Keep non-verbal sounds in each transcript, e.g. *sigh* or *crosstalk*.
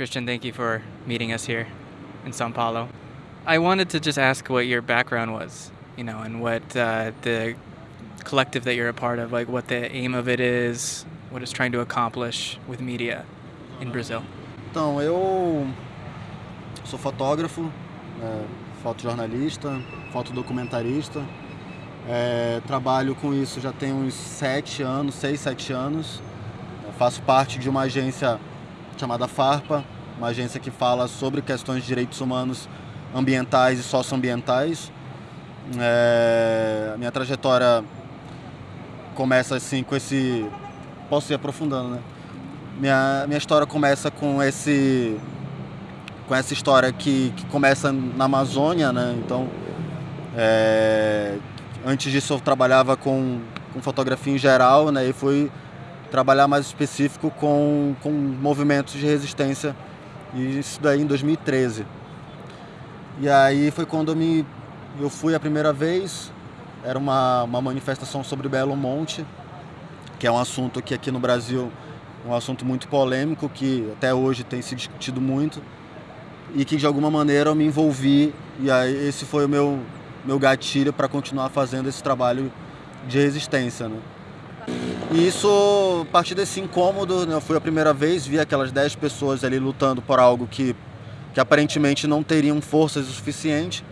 Christian, thank you for meeting us here in Sao Paulo. I wanted to just ask what your background was, you know, and what uh, the collective that you're a part of, like what the aim of it is, what it's trying to accomplish with media in Brazil. Então, eu sou fotógrafo, é, fotojornalista, fotodocumentarista. É, trabalho com isso já tem uns sete anos, seis, sete anos. Eu faço parte de uma agência chamada FARPA, uma agência que fala sobre questões de direitos humanos ambientais e socioambientais. É, a minha trajetória começa assim com esse. Posso ir aprofundando, né? Minha, minha história começa com esse. com essa história que, que começa na Amazônia, né? Então. É, antes disso eu trabalhava com, com fotografia em geral, né? E fui trabalhar mais específico com, com movimentos de resistência, e isso daí em 2013. E aí foi quando eu, me, eu fui a primeira vez, era uma, uma manifestação sobre Belo Monte, que é um assunto que aqui no Brasil um assunto muito polêmico, que até hoje tem se discutido muito, e que de alguma maneira eu me envolvi, e aí esse foi o meu, meu gatilho para continuar fazendo esse trabalho de resistência. Né? E isso, a partir desse incômodo, né, eu fui a primeira vez, vi aquelas 10 pessoas ali lutando por algo que, que aparentemente não teriam forças o suficiente,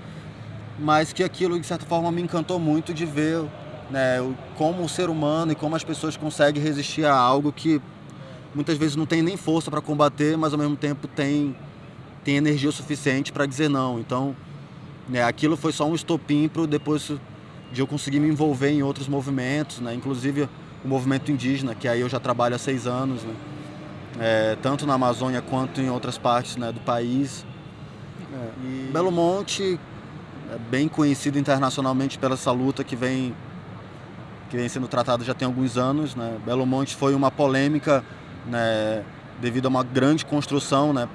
mas que aquilo de certa forma me encantou muito de ver né, como o ser humano e como as pessoas conseguem resistir a algo que muitas vezes não tem nem força para combater, mas ao mesmo tempo tem, tem energia suficiente para dizer não. Então, né, aquilo foi só um estopim para depois de eu conseguir me envolver em outros movimentos, né, inclusive o movimento indígena, que aí eu já trabalho há seis anos, né? é, tanto na Amazônia quanto em outras partes né, do país. É, e Belo Monte é bem conhecido internacionalmente pela essa luta que vem, que vem sendo tratada já tem alguns anos. Né? Belo Monte foi uma polêmica né, devido a uma grande construção né,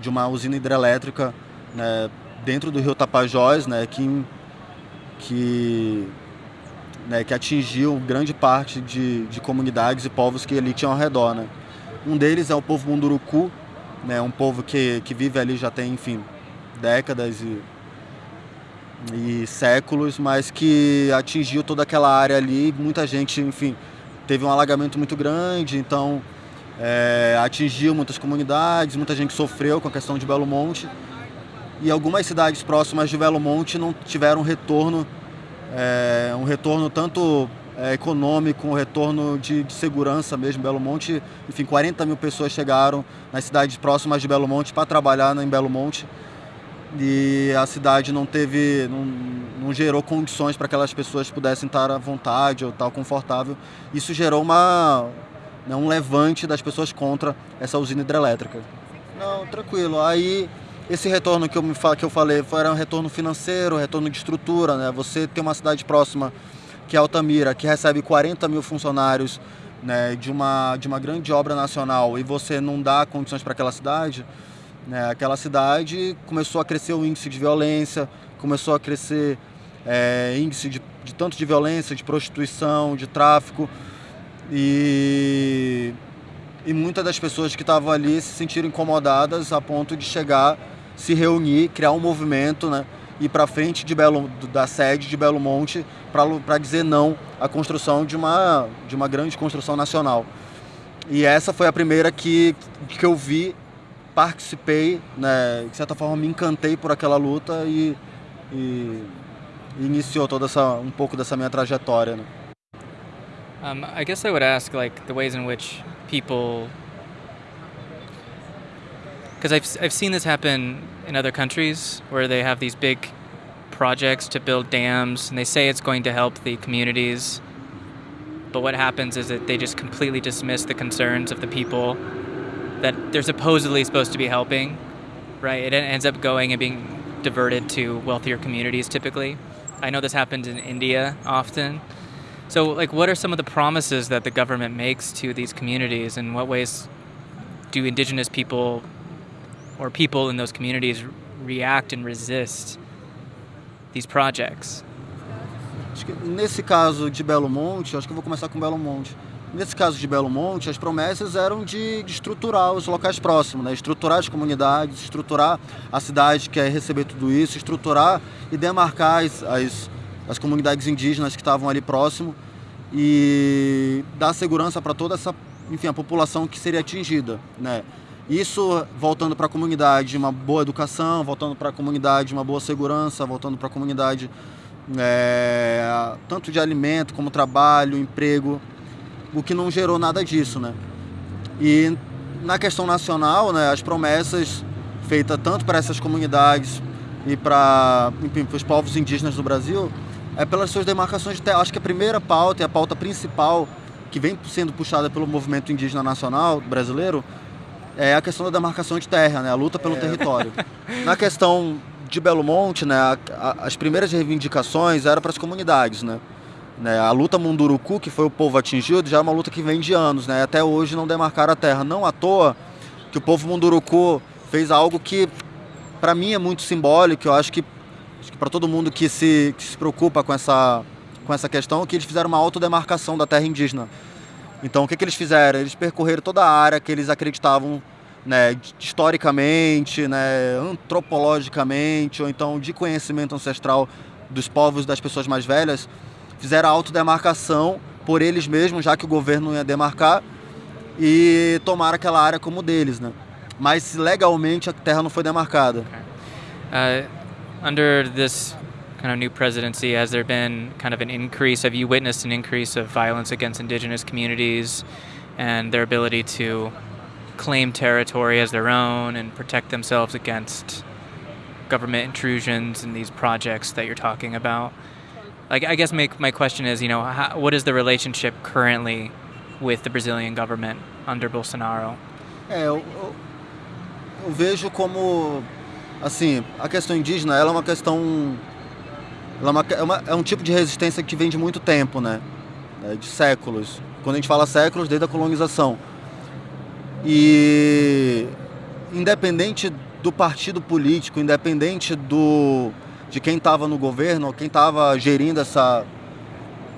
de uma usina hidrelétrica né, dentro do rio Tapajós, né, que, que né, que atingiu grande parte de, de comunidades e povos que ali tinham ao redor. Né. Um deles é o povo Munduruku, né, um povo que, que vive ali já tem, enfim, décadas e, e séculos, mas que atingiu toda aquela área ali. Muita gente, enfim, teve um alagamento muito grande, então é, atingiu muitas comunidades, muita gente sofreu com a questão de Belo Monte. E algumas cidades próximas de Belo Monte não tiveram retorno é, um retorno tanto é, econômico, um retorno de, de, segurança mesmo. Belo Monte, enfim, 40 mil pessoas chegaram nas cidades próximas de Belo Monte para trabalhar em Belo Monte e a cidade não teve, não, não gerou condições para que aquelas pessoas pudessem estar à vontade ou estar confortável. Isso gerou uma, né, um levante das pessoas contra essa usina hidrelétrica. Não, tranquilo. Aí esse retorno que eu, me, que eu falei foi um retorno financeiro, retorno de estrutura, né? Você tem uma cidade próxima, que é Altamira, que recebe 40 mil funcionários né, de, uma, de uma grande obra nacional e você não dá condições para aquela cidade, né, aquela cidade começou a crescer o índice de violência, começou a crescer é, índice de, de tanto de violência, de prostituição, de tráfico e, e muitas das pessoas que estavam ali se sentiram incomodadas a ponto de chegar se reunir, criar um movimento, né? ir para frente de Belo, da sede de Belo Monte para dizer não à construção de uma, de uma grande construção nacional. E essa foi a primeira que, que eu vi, participei, né, de certa forma me encantei por aquela luta e, e, iniciou toda essa um pouco dessa minha trajetória. Né. Um, I guess I would ask like the ways in which people because I've, I've seen this happen in other countries where they have these big projects to build dams and they say it's going to help the communities but what happens is that they just completely dismiss the concerns of the people that they're supposedly supposed to be helping right? It ends up going and being diverted to wealthier communities typically. I know this happens in india often so like what are some of the promises that the government makes to these communities and what ways do indigenous people or people in those communities react and resist these projects? Acho que nesse caso de Belo Monte, acho que eu vou começar com Belo Monte. Nesse caso de Belo Monte, as promessas eram de, de estruturar os locais próximos, né? estruturar as comunidades, estruturar a cidade que quer receber tudo isso, estruturar e demarcar as, as, as comunidades indígenas que estavam ali próximo e dar segurança para toda essa, enfim, a população que seria atingida, né? Isso voltando para a comunidade uma boa educação, voltando para a comunidade uma boa segurança, voltando para a comunidade é, tanto de alimento como trabalho, emprego, o que não gerou nada disso, né? E na questão nacional, né, as promessas feitas tanto para essas comunidades e para os povos indígenas do Brasil é pelas suas demarcações de terra. Acho que a primeira pauta e a pauta principal que vem sendo puxada pelo movimento indígena nacional brasileiro é a questão da demarcação de terra, né, a luta pelo é. território. *laughs* Na questão de Belo Monte, né, a, a, as primeiras reivindicações eram para as comunidades, né? Né? A luta Munduruku, que foi o povo atingido, já é uma luta que vem de anos, né? Até hoje não demarcaram a terra. Não à toa que o povo Munduruku fez algo que, para mim, é muito simbólico. Eu acho que, que para todo mundo que se, que se preocupa com essa, com essa questão, que eles fizeram uma autodemarcação da terra indígena. Então, o que, que eles fizeram? Eles percorreram toda a área que eles acreditavam né, historicamente, né, antropologicamente, ou então de conhecimento ancestral dos povos das pessoas mais velhas, fizeram a autodemarcação por eles mesmos, já que o governo ia demarcar, e tomaram aquela área como deles, né? Mas legalmente a terra não foi demarcada. Uh, under this kind of new presidency, has there been kind of an increase? Have you witnessed an increase of violence against indigenous communities and their ability to claim territory as their own and protect themselves against government intrusions in these projects that you're talking about? like I guess my, my question is, you know, how, what is the relationship currently with the Brazilian government under Bolsonaro? É, eu, eu, vejo como, assim, a questão indígena, ela é uma questão, é, uma, é, uma, é um tipo de resistência que vem de muito tempo, né? É, de séculos. Quando a gente fala séculos, desde a colonização. E independente do partido político, independente do de quem estava no governo, quem estava gerindo essa,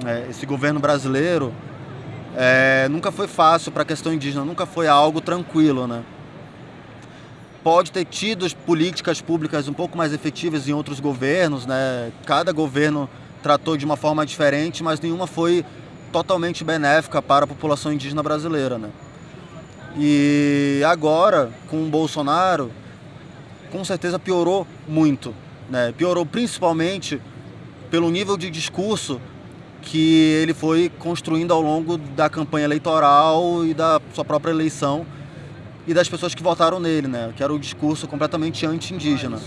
é, esse governo brasileiro, é, nunca foi fácil para a questão indígena, nunca foi algo tranquilo, né? Pode ter tido políticas públicas um pouco mais efetivas em outros governos, né? Cada governo tratou de uma forma diferente, mas nenhuma foi totalmente benéfica para a população indígena brasileira, né? E agora, com o Bolsonaro, com certeza piorou muito né? Piorou principalmente pelo nível de discurso que ele foi construindo ao longo da campanha eleitoral e da sua própria eleição e das pessoas que votaram nele, né? Que era o discurso completamente anti-indígena.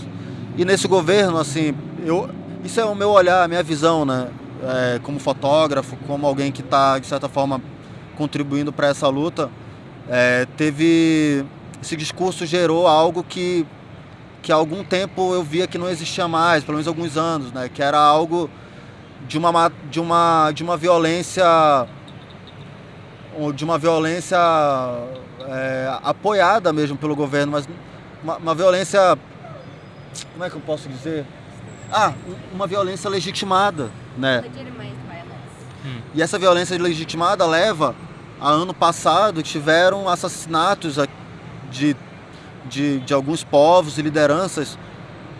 E nesse governo, assim, eu, isso é o meu olhar, a minha visão, né? É, como fotógrafo, como alguém que está de certa forma contribuindo para essa luta, é, teve esse discurso gerou algo que que há algum tempo eu via que não existia mais, pelo menos alguns anos, né? Que era algo de uma, de uma, de uma violência de uma violência é, apoiada mesmo pelo governo, mas uma, uma, violência, como é que eu posso dizer? Ah, uma violência legitimada, né? Hum. E essa violência legitimada leva a ano passado tiveram assassinatos de de, de alguns povos e lideranças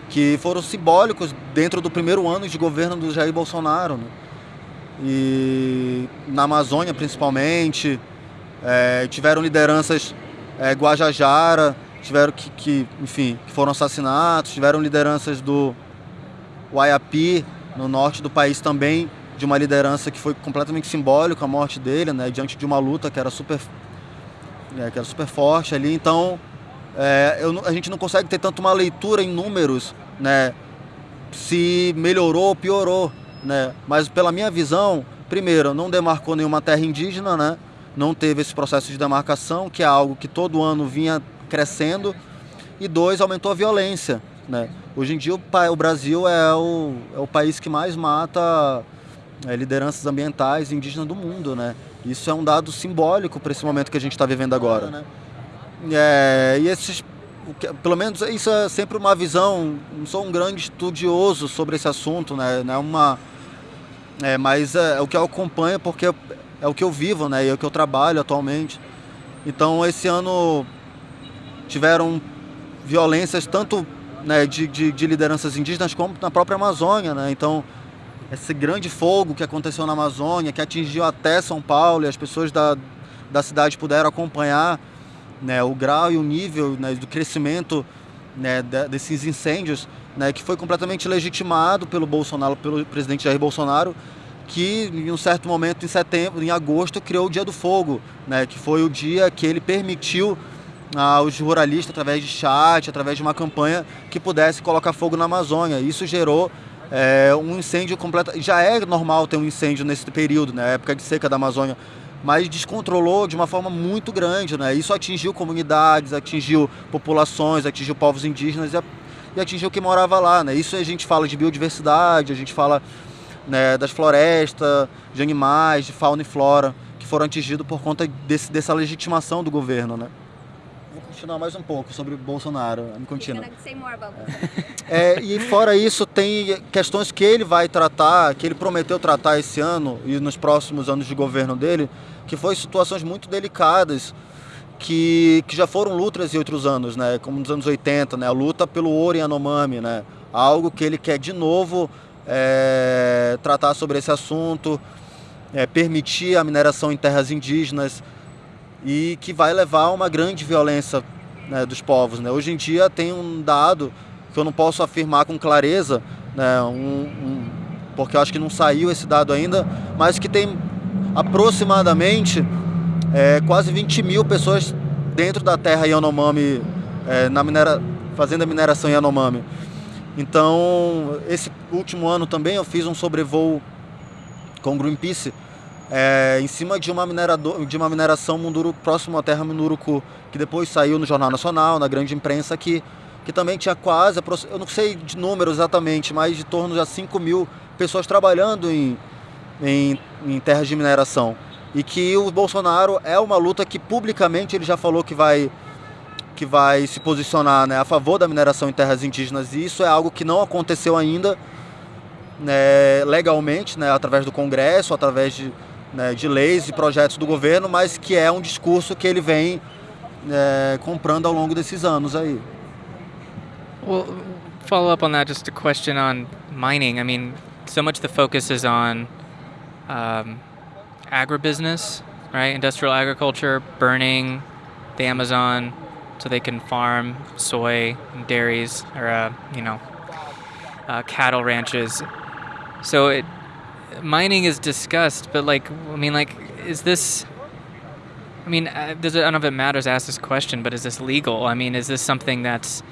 que foram simbólicos dentro do primeiro ano de governo do Jair Bolsonaro. Né? E na Amazônia, principalmente, é, tiveram lideranças é, Guajajara, tiveram que, que, enfim, que foram assassinados, tiveram lideranças do Waiapi, no norte do país também, de uma liderança que foi completamente simbólica a morte dele, né, diante de uma luta que era super, é, que era super forte ali. Então, é, eu, a gente não consegue ter tanto uma leitura em números, né? Se melhorou ou piorou, né? Mas pela minha visão, primeiro, não demarcou nenhuma terra indígena, né? Não teve esse processo de demarcação, que é algo que todo ano vinha crescendo. E dois, aumentou a violência, né? Hoje em dia o, o Brasil é o, é o país que mais mata é, lideranças ambientais indígenas do mundo, né? Isso é um dado simbólico para esse momento que a gente está vivendo agora? É, e esses, pelo menos isso é sempre uma visão. Não sou um grande estudioso sobre esse assunto, né? Não é uma, é, mas é, é, o que eu acompanho porque é, o que eu vivo, né? E é o que eu trabalho atualmente. Então esse ano tiveram violências tanto né, de, de, de, lideranças indígenas como na própria Amazônia, né? Então esse grande fogo que aconteceu na Amazônia, que atingiu até São Paulo e as pessoas da, da cidade puderam acompanhar né, o grau e o nível né, do crescimento né, desses incêndios, né, que foi completamente legitimado pelo Bolsonaro, pelo presidente Jair Bolsonaro, que em um certo momento em setembro, em agosto, criou o Dia do Fogo, né, que foi o dia que ele permitiu aos ruralistas, através de chat, através de uma campanha, que pudesse colocar fogo na Amazônia. Isso gerou é, um incêndio completo. Já é normal ter um incêndio nesse período, né, época de seca da Amazônia, mas descontrolou de uma forma muito grande. Né? Isso atingiu comunidades, atingiu populações, atingiu povos indígenas e atingiu quem morava lá. Né? Isso a gente fala de biodiversidade, a gente fala né, das florestas, de animais, de fauna e flora, que foram atingidos por conta desse, dessa legitimação do governo. Né? Vou continuar mais um pouco sobre Bolsonaro. Me continua. É, e fora isso, tem questões que ele vai tratar, que ele prometeu tratar esse ano e nos próximos anos de governo dele, que foi situações muito delicadas, que, que já foram lutas em outros anos, né? como nos anos 80, né? a luta pelo ouro em Anomami, né? algo que ele quer de novo é, tratar sobre esse assunto, é, permitir a mineração em terras indígenas e que vai levar a uma grande violência né, dos povos. Né? Hoje em dia tem um dado que eu não posso afirmar com clareza, né, um, um, porque eu acho que não saiu esse dado ainda, mas que tem aproximadamente é, quase 20 mil pessoas dentro da terra Yanomami, é, na minera, fazendo a mineração Yanomami. Então, esse último ano também eu fiz um sobrevoo com Greenpeace é, em cima de uma, de uma mineração Munduru, próximo à terra Munduruku, que depois saiu no Jornal Nacional, na grande imprensa, que, que também tinha quase, eu não sei de números exatamente, mas de torno de 5 mil pessoas trabalhando em, em, em terras de mineração. E que o Bolsonaro é uma luta que publicamente ele já falou que vai que vai se posicionar né, a favor da mineração em terras indígenas e isso é algo que não aconteceu ainda né, legalmente, né, através do Congresso, através de, né, de leis e projetos do governo, mas que é um discurso que ele vem é, comprando ao longo desses anos aí. Well, follow up on that, just a question on mining. I mean, so much the focus is on um, agribusiness, right? Industrial agriculture, burning the Amazon, so they can farm soy and dairies or uh, you know uh, cattle ranches. So it mining is discussed, but like I mean, like is this? I mean, uh, does it, I don't know if it matters to ask this question, but is this legal? I mean, is this something that's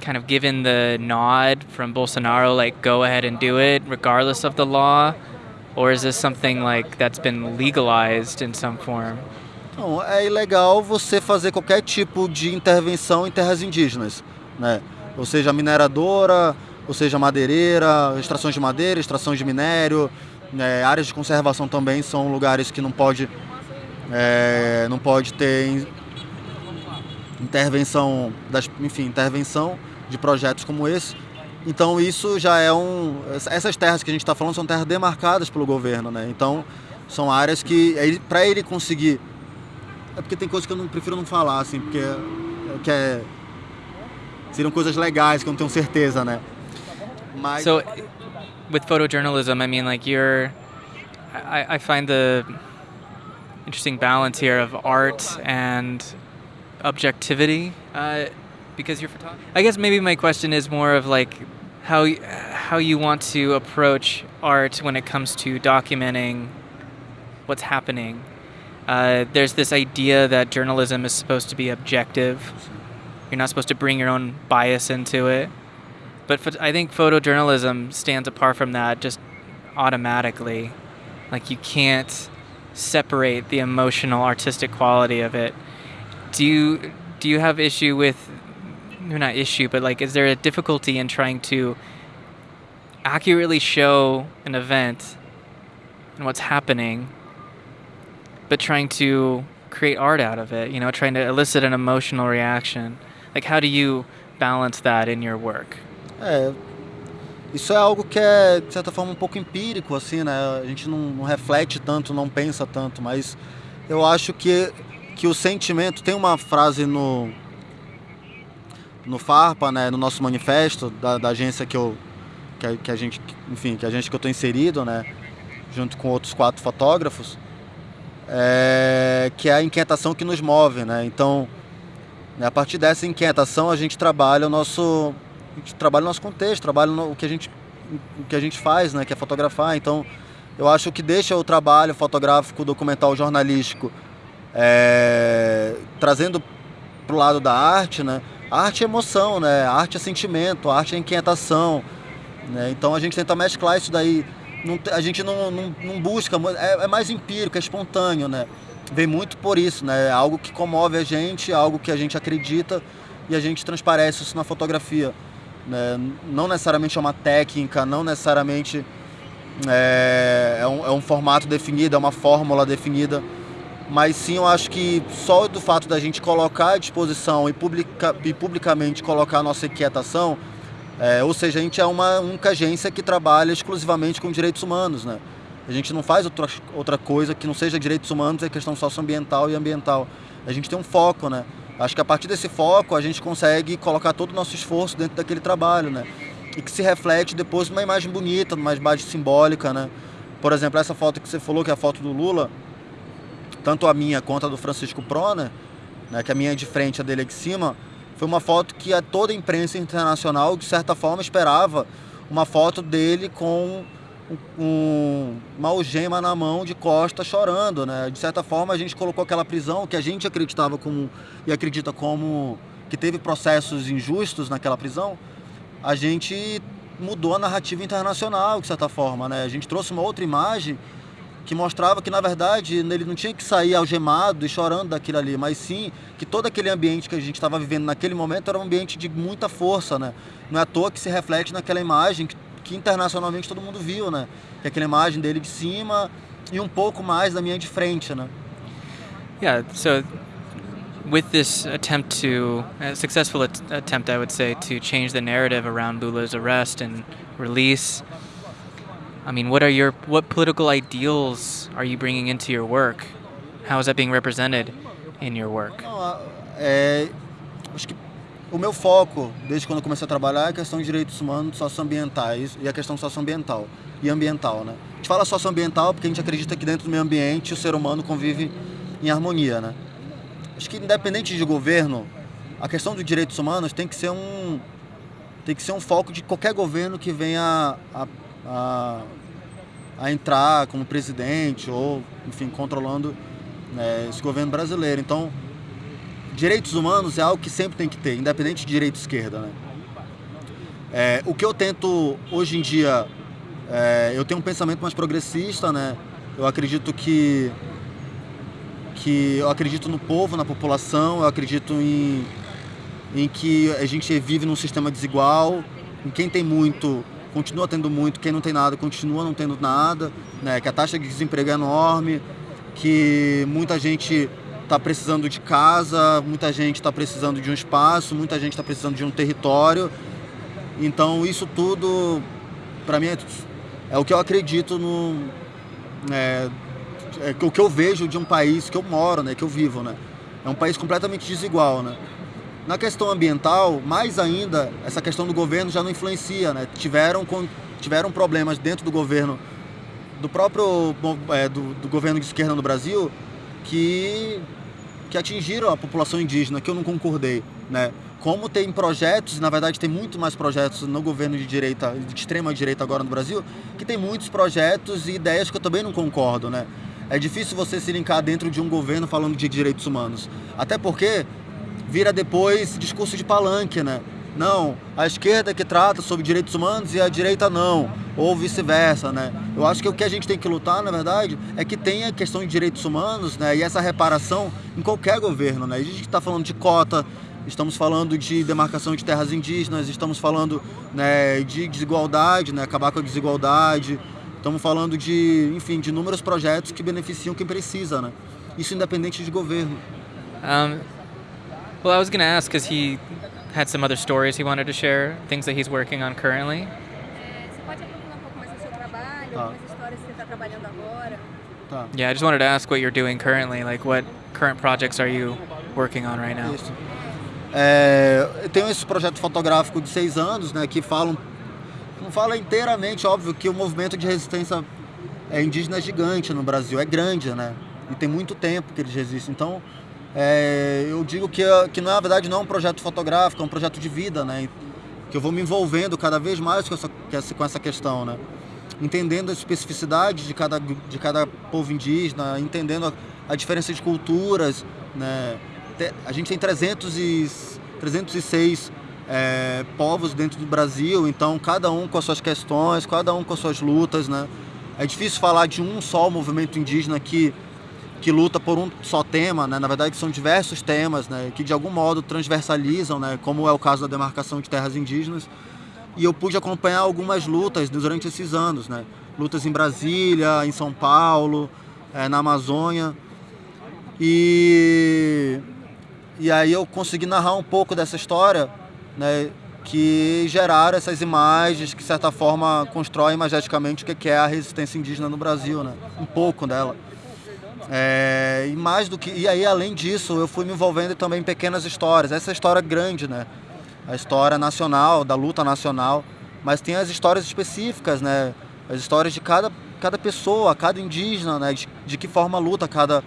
kind of given the nod from Bolsonaro, like go ahead and do it regardless of the law, or is this something like that's been legalized in some form? Não, é ilegal você fazer qualquer tipo de intervenção em terras indígenas, né? Ou seja, mineradora, ou seja, madeireira, extrações de madeira, extrações de minério, né? áreas de conservação também são lugares que não pode, é, não pode ter intervenção, das, enfim, intervenção de projetos como esse. Então isso já é um, essas terras que a gente está falando são terras demarcadas pelo governo, né? Então são áreas que para ele conseguir é porque tem coisas que eu não prefiro não falar, assim, porque que é, seriam coisas legais que eu não tenho certeza, né? Mas... So, with photojournalism, I mean, like you're, I, I find the interesting balance here of art and objectivity, uh, because you're photographer. I guess maybe my question is more of like how how you want to approach art when it comes to documenting what's happening uh, there's this idea that journalism is supposed to be objective. You're not supposed to bring your own bias into it. But I think photojournalism stands apart from that just automatically. Like you can't separate the emotional, artistic quality of it. Do you do you have issue with, not issue, but like, is there a difficulty in trying to accurately show an event and what's happening but trying to create art out of it, you know, trying to elicit an emotional reaction. Like, how do you balance that in your work? É, isso é algo que é, de certa forma, um pouco empírico, assim, né? A gente não, não reflete tanto, não pensa tanto, mas eu acho que, que o sentimento... Tem uma frase no, no FARPA, né, no nosso manifesto da, da agência que eu que, que, a gente, enfim, que a gente que eu estou inserido, né, junto com outros quatro fotógrafos, é, que é a inquietação que nos move, né? Então, né, a partir dessa inquietação a gente trabalha o nosso, trabalha o nosso contexto, trabalha o que a gente, o que a gente faz, né, que é fotografar. Então, eu acho que deixa o trabalho fotográfico, documental, jornalístico, é, trazendo para o lado da arte, né? Arte é emoção, né? Arte é sentimento, arte é inquietação. Né? Então a gente tenta mesclar isso daí. Não, a gente não, não, não busca, é, é, mais empírico, é espontâneo, né? Vem muito por isso, né? É algo que comove a gente, é algo que a gente acredita e a gente transparece isso na fotografia. Né? Não necessariamente é uma técnica, não necessariamente é, é, um, é um formato definido, é uma fórmula definida mas sim eu acho que só do fato da gente colocar à disposição e, publica, e publicamente colocar a nossa inquietação, é, ou seja, a gente é uma única agência que trabalha exclusivamente com direitos humanos, né? A gente não faz outra, outra coisa que não seja direitos humanos, é questão socioambiental e ambiental. A gente tem um foco, né? Acho que a partir desse foco a gente consegue colocar todo o nosso esforço dentro daquele trabalho, né? E que se reflete depois numa imagem bonita, numa imagem simbólica, né? Por exemplo, essa foto que você falou, que é a foto do Lula, tanto a minha quanto a do Francisco Prona, né, que a minha é de frente, a dele é de cima, foi uma foto que a toda a imprensa internacional, de certa forma, esperava uma foto dele com um, uma algema na mão de costa chorando, né? De certa forma a gente colocou aquela prisão que a gente acreditava como e acredita como que teve processos injustos naquela prisão, a gente mudou a narrativa internacional de certa forma, né? A gente trouxe uma outra imagem que mostrava que na verdade ele não tinha que sair algemado e chorando daquilo ali, mas sim que todo aquele ambiente que a gente estava vivendo naquele momento era um ambiente de muita força, né? Não é à toa que se reflete naquela imagem que, que internacionalmente todo mundo viu, né? Que é aquela imagem dele de cima e um pouco mais da minha de frente, né? Yeah, so with this attempt to a successful attempt I would say to change the narrative around Lula's arrest and release I mean, what are your what political ideals are you bringing into your work? How is that being represented in your work? É, acho que o meu foco, desde quando comecei a trabalhar, é a questão de direitos humanos socioambientais e a questão socioambiental e ambiental, né? A gente fala socioambiental porque a gente acredita que dentro do meio ambiente o ser humano convive em harmonia, né? Acho que independente de governo, a questão dos direitos humanos tem que ser um tem que ser um foco de qualquer governo que venha a, a, a entrar como presidente ou, enfim, controlando né, esse governo brasileiro. Então, direitos humanos é algo que sempre tem que ter, independente de direita e esquerda. Né? É, o que eu tento hoje em dia, é, eu tenho um pensamento mais progressista, né? Eu acredito que que eu acredito no povo, na população, eu acredito em, em que a gente vive num sistema desigual, em quem tem muito continua tendo muito, quem não tem nada continua não tendo nada, né? que a taxa de desemprego é enorme, que muita gente está precisando de casa, muita gente está precisando de um espaço, muita gente está precisando de um território. Então isso tudo, para mim, é, é, o que eu acredito no. É, é, o que eu vejo de um país que eu moro, né, que eu vivo, né? É um país completamente desigual, né? Na questão ambiental, mais ainda, essa questão do governo já não influencia, né? Tiveram, tiveram problemas dentro do governo, do próprio é, do, do, governo de esquerda no Brasil, que, que atingiram a população indígena, que eu não concordei, né? Como tem projetos, na verdade tem muito mais projetos no governo de direita, de extrema direita agora no Brasil, que tem muitos projetos e ideias que eu também não concordo, né? É difícil você se linkar dentro de um governo falando de direitos humanos. Até porque vira depois discurso de palanque, né? Não, a esquerda que trata sobre direitos humanos e a direita não, ou vice-versa, né? Eu acho que o que a gente tem que lutar, na verdade, é que tenha questão de direitos humanos, né? E essa reparação em qualquer governo, né? A gente está falando de cota, estamos falando de demarcação de terras indígenas, estamos falando né, de desigualdade, né? Acabar com a desigualdade, estamos falando de, enfim, de inúmeros projetos que beneficiam quem precisa, né? Isso independente de governo. Um, well, I was going to ask because he had some other stories he wanted to share, things that he's working on currently. É, você pode aprofundar um pouco mais no seu trabalho, Tá. algumas histórias que você está trabalhando agora? Tá. Yeah, I just wanted to ask what you're doing currently. Like, what current projects are you working on right now? Isso. É, eu tenho esse projeto fotográfico de seis anos, né, que falam, não fala inteiramente, óbvio, que o movimento de resistência é, indígena é gigante no Brasil, é grande, né, e tem muito tempo que eles resistem. Então, é, eu digo que, que na verdade não é um projeto fotográfico, é um projeto de vida, né, que eu vou me envolvendo cada vez mais com essa, com essa- questão, né, entendendo a especificidade de cada, de cada povo indígena, entendendo a, a diferença de culturas, né, a gente tem 300 e, 306 é, povos dentro do Brasil, então cada um com as suas questões, cada um com as suas lutas, né? É difícil falar de um só movimento indígena que, que luta por um só tema, né? Na verdade são diversos temas, né? Que de algum modo transversalizam, né? Como é o caso da demarcação de terras indígenas. E eu pude acompanhar algumas lutas durante esses anos, né? Lutas em Brasília, em São Paulo, eh, na Amazônia. E, e aí eu consegui narrar um pouco dessa história, né? Que geraram essas imagens que, de certa forma, constroem imageticamente o que é a resistência indígena no Brasil, né? Um pouco dela. É, e mais do que e aí além disso eu fui me envolvendo também em pequenas histórias. Essa história é grande né? A história nacional da luta nacional. Mas tem as histórias específicas né? As histórias de cada cada pessoa cada indígena né? De, de que forma luta cada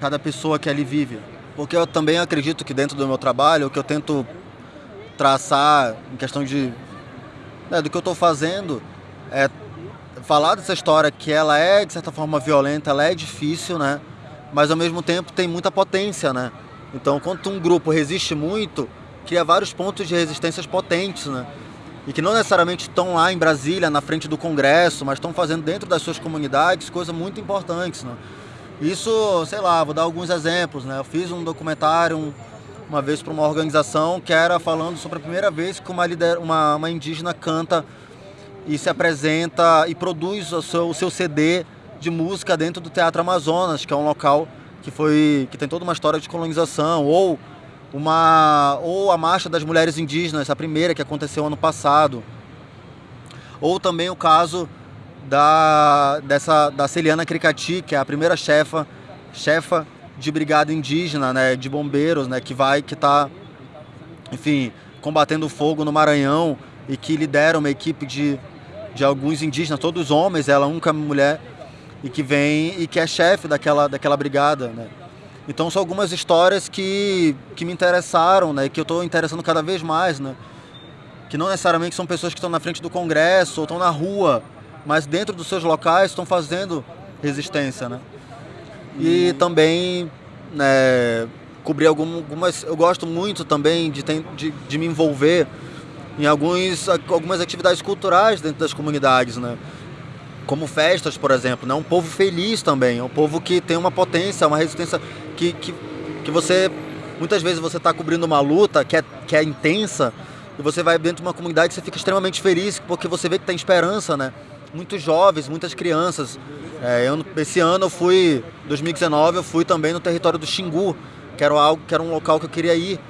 cada pessoa que ali vive. Porque eu também acredito que dentro do meu trabalho o que eu tento traçar em questão de né, do que eu estou fazendo é falar dessa história que ela é de certa forma violenta, ela é difícil, né? Mas ao mesmo tempo tem muita potência, né? Então, quando um grupo resiste muito, cria vários pontos de resistências potentes, né? E que não necessariamente estão lá em Brasília, na frente do Congresso, mas estão fazendo dentro das suas comunidades coisas muito importantes, né? Isso, sei lá, vou dar alguns exemplos, né? Eu fiz um documentário um- uma vez para uma organização que era falando sobre a primeira vez que uma, lider, uma, uma indígena canta e se apresenta e produz o seu, o seu CD de música dentro do Teatro Amazonas, que é um local que foi que tem toda uma história de colonização, ou uma ou a Marcha das Mulheres Indígenas, a primeira que aconteceu ano passado. Ou também o caso da dessa da Celiana Cricati, que é a primeira chefa chefa de brigada indígena, né, de bombeiros, né, que vai que tá enfim, combatendo o fogo no Maranhão e que lidera uma equipe de, de alguns indígenas, todos homens, ela nunca mulher, e que vem e que é chefe daquela, daquela brigada, né? Então são algumas histórias que, que me interessaram, né? Que eu estou interessando cada vez mais, né? Que não necessariamente são pessoas que estão na frente do Congresso ou estão na rua, mas dentro dos seus locais estão fazendo resistência, né? E também, né, cobrir algum- algumas. Eu gosto muito também de, de, de me envolver em alguns, algumas atividades culturais dentro das comunidades, né? Como festas, por exemplo, né? Um povo feliz também, é um povo que tem uma potência, uma resistência que, que, que você muitas vezes você está cobrindo uma luta que é, que é intensa e você vai dentro de uma comunidade e você fica extremamente feliz porque você vê que tem esperança, né? Muitos jovens, muitas crianças. É, eu, esse ano eu fui, 2019, eu fui também no território do Xingu, que era algo, que era um local que eu queria ir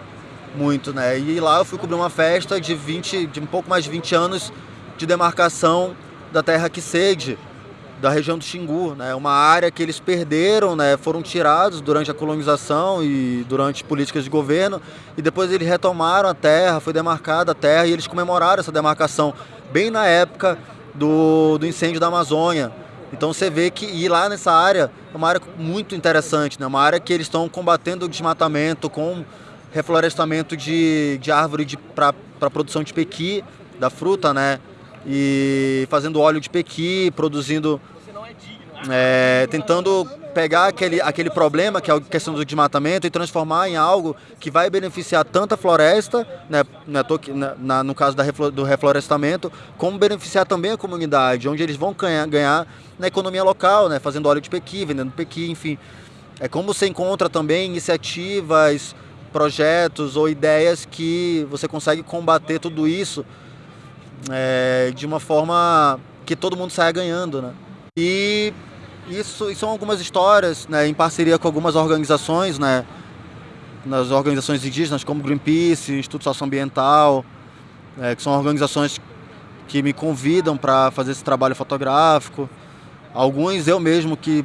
muito, né? E lá eu fui cobrir uma festa de 20, de um pouco mais de 20 anos de demarcação da terra Kisede, da região do Xingu, né? Uma área que eles perderam, né? Foram tirados durante a colonização e durante políticas de governo e depois eles retomaram a terra, foi demarcada a terra e eles comemoraram essa demarcação bem na época do, do incêndio da Amazônia. Então você vê que ir lá nessa área é uma área muito interessante, né? Uma área que eles estão combatendo o desmatamento com reflorestamento de, de árvore para produção de pequi, da fruta, né? E fazendo óleo de pequi, produzindo. é, tentando pegar aquele, aquele problema, que é a questão do desmatamento, e transformar em algo que vai beneficiar tanto a floresta, né, né, aqui, na- no caso da do reflorestamento, como beneficiar também a comunidade, onde eles vão ganhar, ganhar na economia local, né, fazendo óleo de pequi, vendendo pequi, enfim. É como você encontra também iniciativas, projetos ou ideias que você consegue combater tudo isso é, de uma forma que todo mundo saia ganhando, né? E isso, isso são algumas histórias, né, em parceria com algumas organizações, né, nas organizações indígenas como Greenpeace, Instituto Socioambiental, é, que são organizações que me convidam para fazer esse trabalho fotográfico. Alguns eu mesmo que,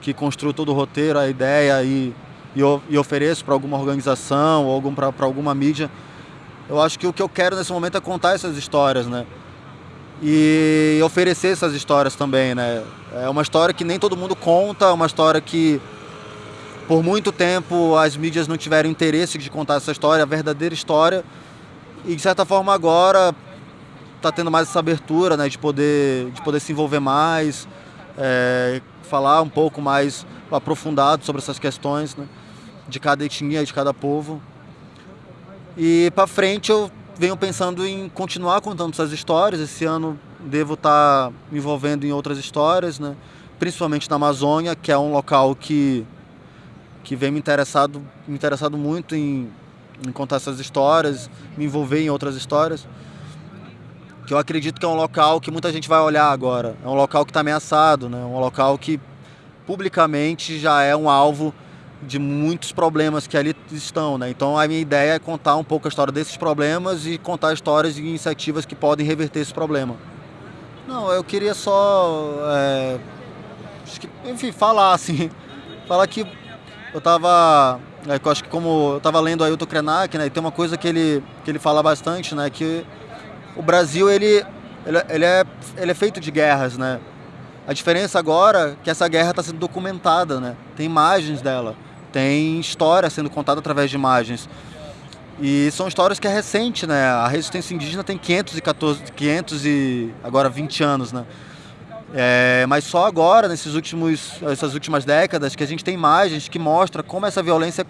que construo todo o roteiro, a ideia e, e, e ofereço para alguma organização ou para alguma mídia. Eu acho que o que eu quero nesse momento é contar essas histórias, né? E oferecer essas histórias também, né? É uma história que nem todo mundo conta, é uma história que por muito tempo as mídias não tiveram interesse de contar essa história, a verdadeira história. E de certa forma agora está tendo mais essa abertura, né, de poder, de poder se envolver mais, é, falar um pouco mais aprofundado sobre essas questões, né, de cada etnia, de cada povo. E para frente eu venho pensando em continuar contando essas histórias. Esse ano devo estar tá me envolvendo em outras histórias, né, principalmente na Amazônia, que é um local que que vem me interessado, me interessado muito em, em contar essas histórias, me envolver em outras histórias que eu acredito que é um local que muita gente vai olhar agora. É um local que está ameaçado, né? um local que publicamente já é um alvo de muitos problemas que ali estão. Né? Então a minha ideia é contar um pouco a história desses problemas e contar histórias e iniciativas que podem reverter esse problema. Não, eu queria só, é, enfim, falar *laughs* assim, falar que eu estava, é, eu acho que como eu estava lendo Ailton Krenak, né, e tem uma coisa que ele, que ele fala bastante, né, que o Brasil ele, ele, ele, é, ele é feito de guerras, né? A diferença agora é que essa guerra está sendo documentada, né? Tem imagens dela, tem história sendo contada através de imagens. E são histórias que é recente, né? A resistência indígena tem 514, 500 e agora 20 anos, né? É, mas só agora, nesses últimos, essas últimas décadas, que a gente tem imagens que mostram como essa violência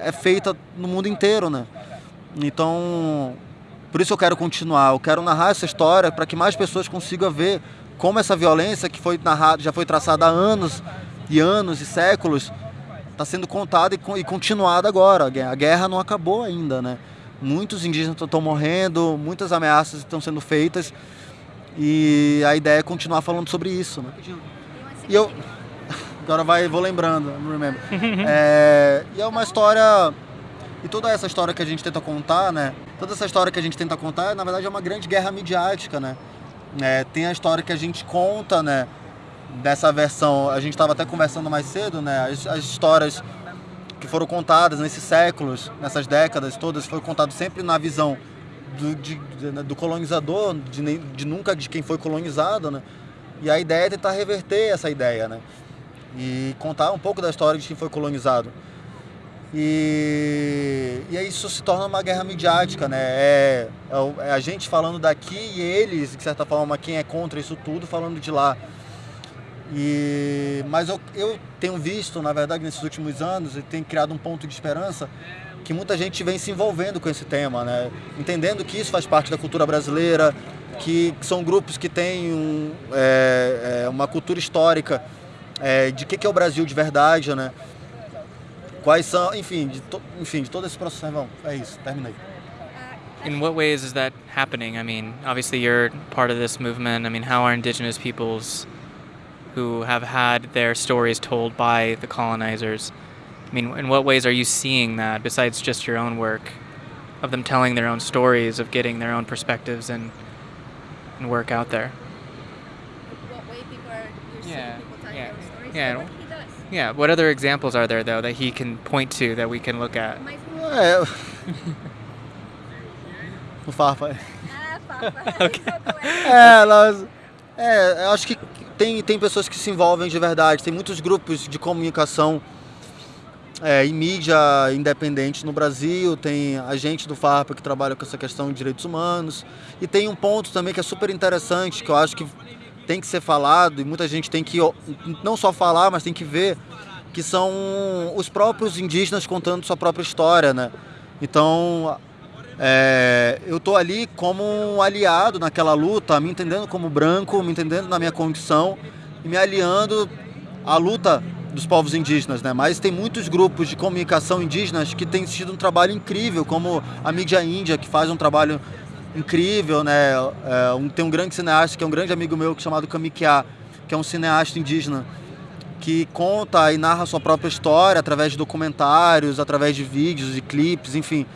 é feita no mundo inteiro, né? Então, por isso eu quero continuar, eu quero narrar essa história para que mais pessoas consigam ver como essa violência que foi narrada, já foi traçada há anos e anos e séculos, está sendo contada e, e continuada agora. A guerra não acabou ainda, né? Muitos indígenas estão morrendo, muitas ameaças estão sendo feitas e a ideia é continuar falando sobre isso, né? E eu *laughs* agora vai, vou lembrando, remember. *laughs* é, e é uma história e toda essa história que a gente tenta contar, né? Toda essa história que a gente tenta contar, na verdade, é uma grande guerra midiática, né? É, tem a história que a gente conta, né? Dessa versão, a gente estava até conversando mais cedo, né? As, as, histórias que foram contadas nesses séculos, nessas décadas todas, foi contado sempre na visão do, de, do colonizador, de, de nunca de quem foi colonizado, né? E a ideia é tentar reverter essa ideia, né? E contar um pouco da história de quem foi colonizado. E, e aí isso se torna uma guerra midiática, né? É, é, a gente falando daqui e eles, de certa forma, quem é contra isso tudo, falando de lá. E, mas eu, eu tenho visto, na verdade, nesses últimos anos, e tem criado um ponto de esperança que muita gente vem se envolvendo com esse tema, né? Entendendo que isso faz parte da cultura brasileira, que, que são grupos que têm um, é, é, uma cultura histórica é, de que, que é o Brasil de verdade, né? quais são, enfim, de, to, enfim, de todo esse processo. Bom, é isso, terminei. In what ways is that happening? I mean, obviously you're part of this movement. I mean, how are indigenous peoples who have had their stories told by the colonizers? I mean, in what ways are you seeing that besides just your own work of them telling their own stories, of getting their own perspectives and and work out there? What way people are you're Yeah, seeing people telling yeah, their own stories? yeah. What he does. Yeah, what other examples are there though that he can point to that we can look at? Mas, É, eu- o Farpa. ah, Papa. *laughs* Ok. *laughs* *laughs* É, eu acho que tem, tem pessoas que se envolvem de verdade. Tem muitos grupos de comunicação é, em mídia independente no Brasil. Tem a gente do FARPA que trabalha com essa questão de direitos humanos. E tem um ponto também que é super interessante, que eu acho que tem que ser falado e muita gente tem que não só falar, mas tem que ver, que são os próprios indígenas contando sua própria história, né? Então, é, eu tô ali como um aliado naquela luta, me entendendo como branco, me entendendo na minha condição e me aliando à luta dos povos indígenas, né? Mas tem muitos grupos de comunicação indígenas que têm tido um trabalho incrível, como a mídia índia, que faz um trabalho incrível, né? É, um- tem um grande cineasta que é um grande amigo meu chamado Kamikia, que que é um cineasta indígena que conta e narra sua própria história através de documentários, através de vídeos e clipes, enfim.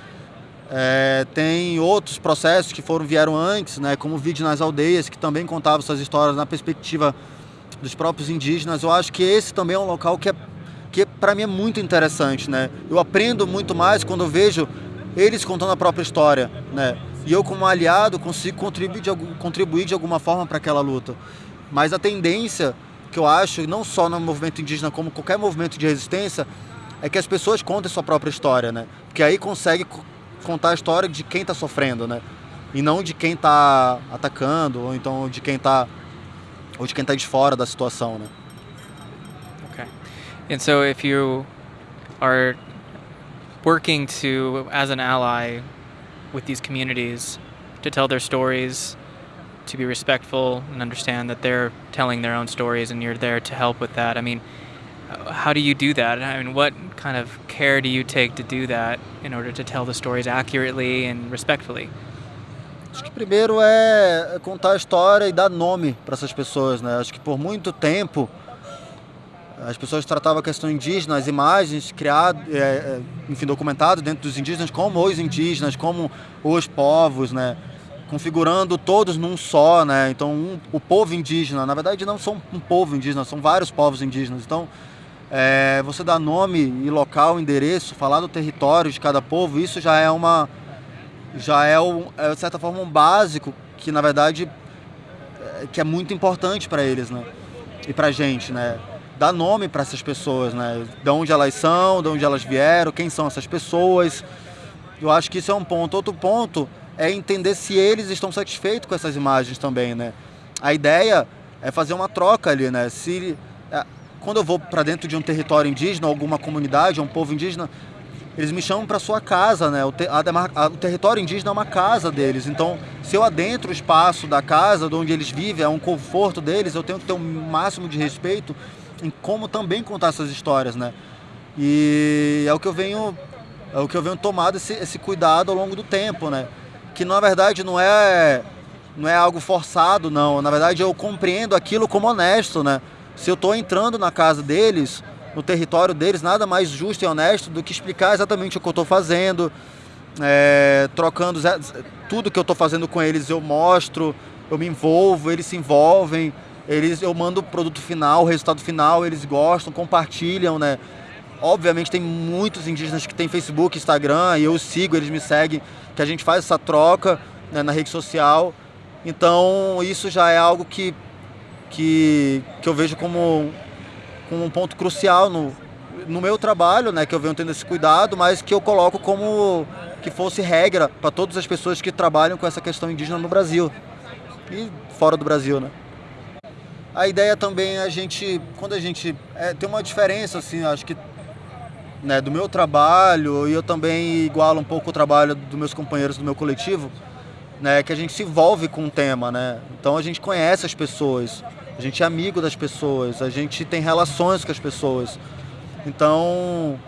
É, tem outros processos que foram vieram antes, né, como o vídeo nas aldeias, que também contava suas histórias na perspectiva dos próprios indígenas. Eu acho que esse também é um local que, é, que para mim é muito interessante. Né? Eu aprendo muito mais quando eu vejo eles contando a própria história. Né? E eu, como aliado, consigo contribuir de, contribuir de alguma forma para aquela luta. Mas a tendência que eu acho, não só no movimento indígena, como qualquer movimento de resistência, é que as pessoas contem sua própria história, né? Porque aí consegue contar a história de quem está sofrendo, né? E não de quem está atacando, ou então de quem está ou de quem está de fora da situação, né? Okay. And so if you are working to as an ally with these communities to tell their stories, to be respectful and understand that they're telling their own stories and you're there to help with that. I mean, how do you do that? I mean, what kind of care do you take to do that in order to tell the stories accurately and respectfully? Acho que primeiro é contar a história e dar nome para essas pessoas, né? Acho que por muito tempo as pessoas tratavam a questão indígena, as imagens criadas, é, é, enfim, documentadas dentro dos indígenas como os indígenas, como os povos, né? Configurando todos num só, né? Então, um, o povo indígena, na verdade, não são um povo indígena, são vários povos indígenas. Então, é, você dar nome e local, endereço, falar do território de cada povo, isso já é uma já é, um, é de certa forma um básico que na verdade é, que é muito importante para eles, né? E para gente, né? Dar nome para essas pessoas, né? De onde elas são, de onde elas vieram, quem são essas pessoas. Eu acho que isso é um ponto. Outro ponto é entender se eles estão satisfeitos com essas imagens também, né? A ideia é fazer uma troca ali, né? Se quando eu vou para dentro de um território indígena, alguma comunidade, um povo indígena, eles me chamam para sua casa, né? O, te, a, a, o, território indígena é uma casa deles. Então, se eu adentro o espaço da casa, de onde eles vivem, é um conforto deles, eu tenho que ter um máximo de respeito em como também contar essas histórias, né? E é o que eu venho, é o que eu venho tomado esse, esse cuidado ao longo do tempo, né? Que na verdade não é não é algo forçado, não. Na verdade, eu compreendo aquilo como honesto, né? Se eu estou entrando na casa deles, no território deles, nada mais justo e honesto do que explicar exatamente o que eu estou fazendo, é, trocando tudo que eu estou fazendo com eles, eu mostro, eu me envolvo, eles se envolvem, eles, eu mando o produto final, o resultado final, eles gostam, compartilham, né? Obviamente tem muitos indígenas que têm Facebook, Instagram, e eu sigo, eles me seguem, que a gente faz essa troca né, na rede social. Então isso já é algo que que, que eu vejo como, como um ponto crucial no, no meu trabalho, né, que eu venho tendo esse cuidado, mas que eu coloco como que fosse regra para todas as pessoas que trabalham com essa questão indígena no Brasil e fora do Brasil, né? A ideia também é a gente, quando a gente é, tem uma diferença assim, acho que né, do meu trabalho e eu também igualo um pouco o trabalho dos meus companheiros do meu coletivo, né, que a gente se envolve com o tema, né? Então a gente conhece as pessoas, a gente é amigo das pessoas, a gente tem relações com as pessoas. Então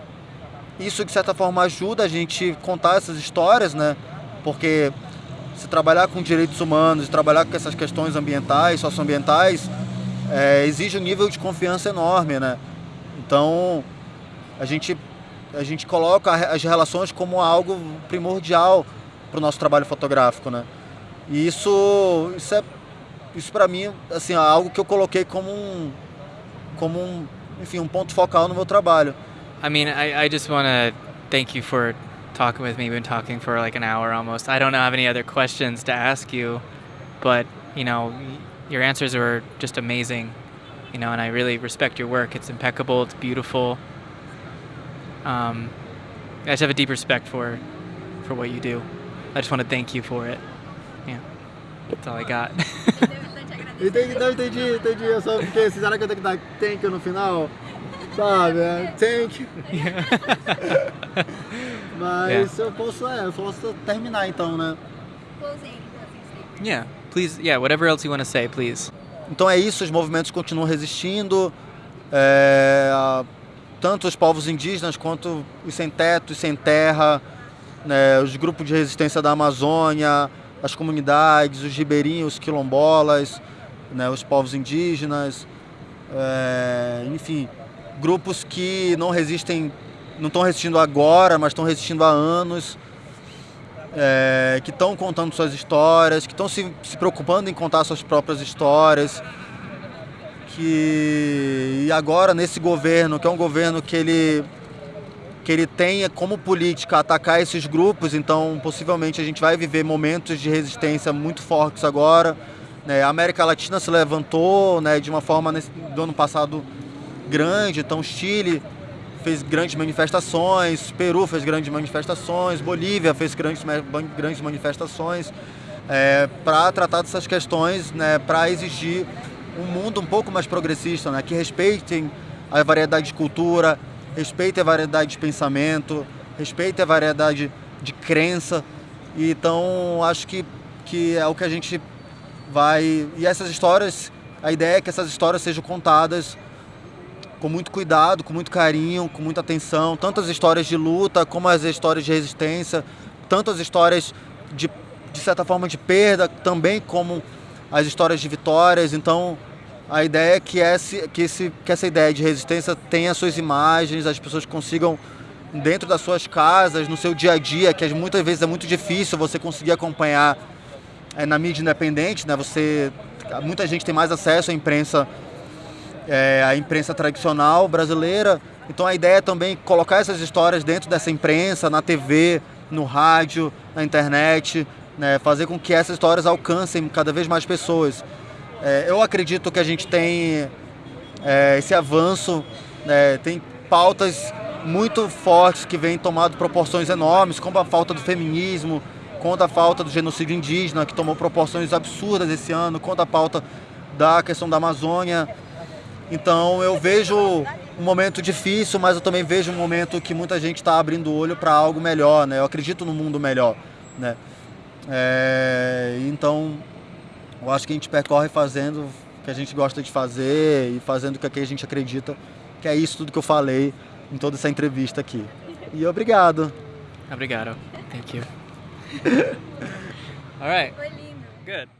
isso de certa forma ajuda a gente contar essas histórias, né? Porque se trabalhar com direitos humanos, trabalhar com essas questões ambientais, socioambientais, é, exige um nível de confiança enorme, né? Então a gente a gente coloca as relações como algo primordial para nosso trabalho fotográfico, né? E isso, isso é, isso para mim, assim, é algo que eu coloquei como um, como um, enfim, um ponto focal no meu trabalho. I mean, I, I just want to thank you for talking with me. We've been talking for like an hour almost. I don't have any other questions to ask you, but you know, your answers were just amazing. You know, and I really respect your work. It's impeccable. It's beautiful. Um, I just have a deep respect for for what you do. I just want to thank you for it. Yeah, that's all I got. *laughs* entendi, não, entendi, entendi. Eu só fiquei, será que eu tenho que dar thank you no final? Sabe? É, thank you. *laughs* Mas eu posso, é, eu posso terminar então, né? Closing, closing statement. yeah, please. Yeah, whatever else you want to say, please. Então é isso, os movimentos continuam resistindo. É, tanto os povos indígenas quanto os sem teto, os sem terra, né, os grupos de resistência da Amazônia, as comunidades, os ribeirinhos, os quilombolas, né, os povos indígenas, é, enfim, grupos que não resistem, não estão resistindo agora, mas estão resistindo há anos, é, que estão contando suas histórias, que estão se, se preocupando em contar suas próprias histórias, que e agora nesse governo, que é um governo que ele que ele tenha como política atacar esses grupos, então possivelmente a gente vai viver momentos de resistência muito fortes agora. Né? A América Latina se levantou né, de uma forma nesse, do ano passado grande, então Chile fez grandes manifestações, Peru fez grandes manifestações, Bolívia fez grandes, grandes manifestações é, para tratar dessas questões, né, para exigir um mundo um pouco mais progressista, né, que respeitem a variedade de cultura, respeite a variedade de pensamento, respeite a variedade de crença. E, então, acho que, que é o que a gente vai. E essas histórias, a ideia é que essas histórias sejam contadas com muito cuidado, com muito carinho, com muita atenção, tanto as histórias de luta como as histórias de resistência, tanto as histórias de, de certa forma de perda, também como as histórias de vitórias. Então, a ideia é que, esse, que, esse, que essa ideia de resistência tenha suas imagens, as pessoas consigam, dentro das suas casas, no seu dia a dia, que muitas vezes é muito difícil você conseguir acompanhar é, na mídia independente, né? Você, muita gente tem mais acesso à imprensa, é, à imprensa tradicional brasileira. Então a ideia é também colocar essas histórias dentro dessa imprensa, na TV, no rádio, na internet, né? fazer com que essas histórias alcancem cada vez mais pessoas. É, eu acredito que a gente tem é, esse avanço, né, tem pautas muito fortes que vêm tomando proporções enormes, como a falta do feminismo, contra a falta do genocídio indígena, que tomou proporções absurdas esse ano, contra a pauta da questão da Amazônia. Então eu vejo um momento difícil, mas eu também vejo um momento que muita gente está abrindo o olho para algo melhor, né? Eu acredito no mundo melhor, né? É, então eu acho que a gente percorre fazendo o que a gente gosta de fazer e fazendo o que a gente acredita, que é isso tudo que eu falei em toda essa entrevista aqui. E obrigado. Obrigado. Thank you. *laughs* All right. Foi lindo. Good.